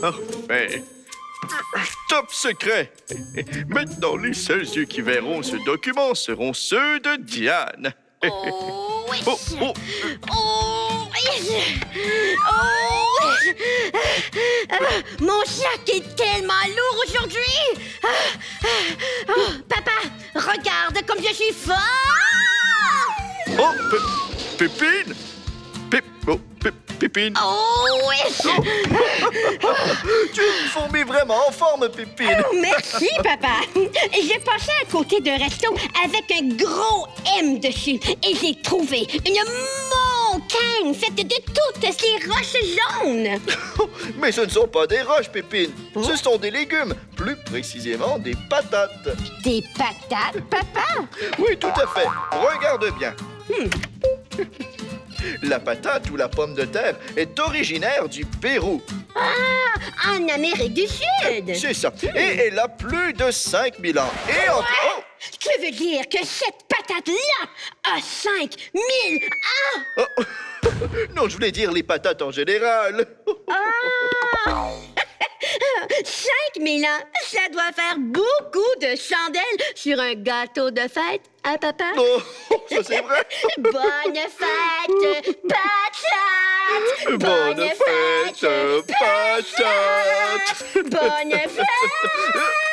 Parfait. Top secret. Maintenant, les seuls yeux qui verront ce document seront ceux de Diane. Oh, oui. Oh, oh, Oh, oui. Oh, oui. Ah, Mon sac est tellement lourd aujourd'hui. Ah, ah, oh, papa, regarde comme je suis fort. Oh, Pépine? Pép- oh, Pé- Pépine? Oh, oui. Tu es une fourmi vraiment en forme, Pépine. Merci, papa. J'ai passé à côté d'un resto avec un gros M dessus et j'ai trouvé une montagne faite de toutes ces roches jaunes. Mais ce ne sont pas des roches, Pépine. Oh. Ce sont des légumes, plus précisément des patates. Des patates, papa? Oui, tout à fait. Regarde bien. La patate ou la pomme de terre est originaire du Pérou. Ah, en Amérique du Sud. C'est ça. Et elle a plus de 5000 ans. Et entre... Oh! Tu veux dire que cette patate-là a 5000 ans? Oh! Non, je voulais dire les patates en général. Ah! 5000 ans, ça doit faire beaucoup de chandelles sur un gâteau de fête, hein, papa? Oh, ça c'est vrai. Bonne fête, patate! Bonne fête, patate. Bonne fête!